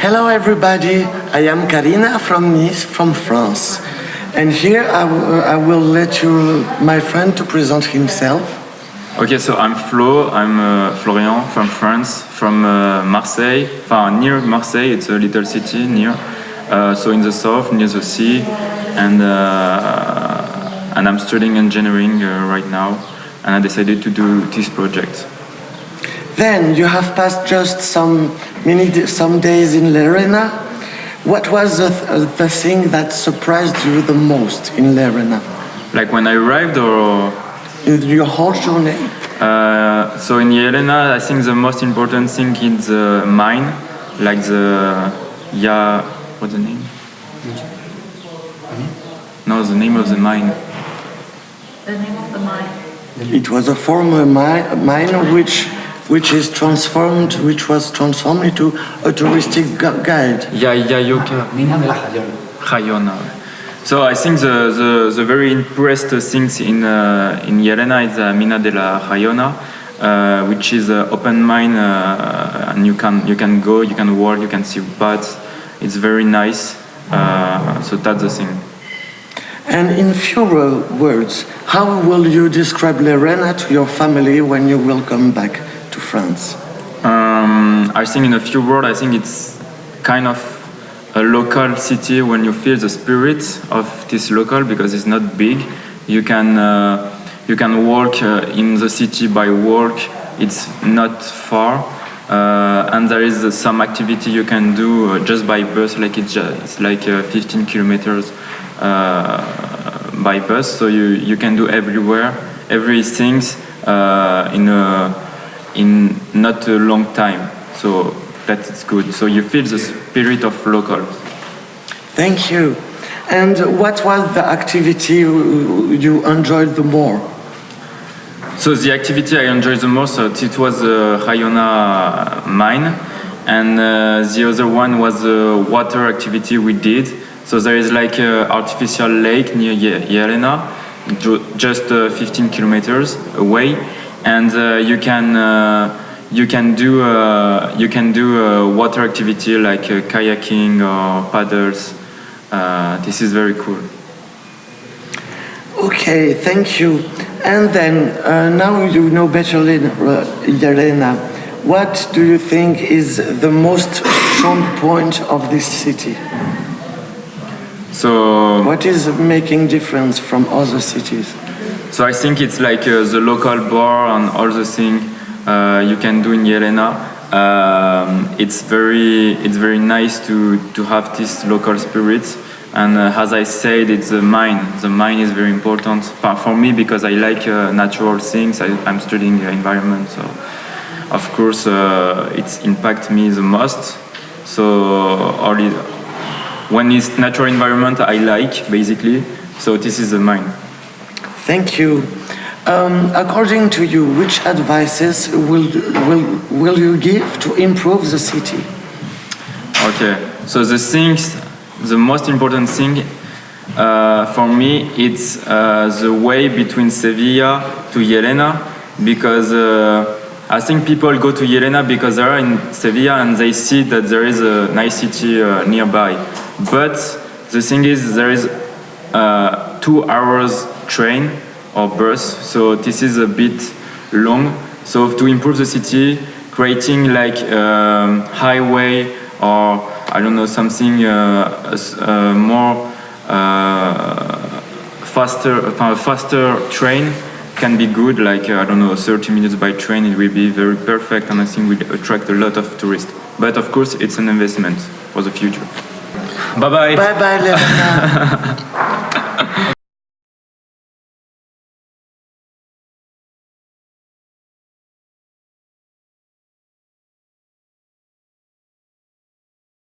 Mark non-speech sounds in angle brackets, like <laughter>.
Hello everybody, I am Karina from Nice, from France. And here I, I will let you, my friend to present himself. Okay, so I'm Flo, I'm uh, Florian from France, from uh, Marseille, enfin, near Marseille, it's a little city near, uh, so in the south, near the sea, and, uh, and I'm studying engineering uh, right now, and I decided to do this project. Then you have passed just some many some days in Llerena. What was the, the thing that surprised you the most in Llerena? Like when I arrived or? In your whole journey? Uh, so in Llerena, I think the most important thing is the mine, like the, yeah, what's the name? No, the name of the mine. The name of the mine. It was a former mine, mine which which is transformed, which was transformed into a touristic guide. Yeah, Yayoka. Mina de la Jayona. Jayona. So I think the, the, the very impressed things in uh, in Llerena is uh, Mina de la Jayona, uh, which is an open mine, uh, and you can you can go, you can walk, you can see bats. It's very nice. Uh, so that's the thing. And in fewer words, how will you describe Llerena to your family when you will come back to France? Um, I think in a few words, I think it's kind of a local city when you feel the spirit of this local because it's not big. You can uh, you can walk uh, in the city by walk. It's not far, uh, and there is some activity you can do uh, just by bus. Like it's, just, it's like uh, 15 kilometers uh, by bus, so you you can do everywhere, everything in a in not a long time. So that is good. So you feel the spirit of local. Thank you. And what was the activity you enjoyed the more? So the activity I enjoyed the most, uh, it was the uh, mine, and uh, the other one was the water activity we did. So there is like an artificial lake near Llerena, just uh, 15 kilometers away, and uh, you can uh, you can do uh, you can do water activity like kayaking or paddles. this is very cool. Okay, thank you. And then uh, now you know better, Llerena. What do you think is the most strong point of this city? So what is making difference from other cities? So I think it's like uh, the local bar and all the things uh, you can do in Llerena. Um, it's very it's very nice to to have this local spirit. And uh, as I said, it's the mine. The mine is very important for me because I like uh, natural things. I, am studying the environment, so of course uh, it's impact me the most. So only when it's natural environment, I like basically. So this is the mine. Thank you. Um, according to you, which advices will, will, will you give to improve the city? Okay, so the things, the most important thing uh, for me, it's uh, the way between Sevilla to Llerena because uh, I think people go to Llerena because they are in Sevilla and they see that there is a nice city uh, nearby. But the thing is, there is uh, two hours train or bus, so this is a bit long. So to improve the city, creating like um, highway or I don't know something uh, uh, more uh, faster, uh, faster train can be good. Like uh, I don't know, 30 minutes by train, it will be very perfect, and I think will attract a lot of tourists. But of course, it's an investment for the future. Bye bye. Bye bye, <laughs>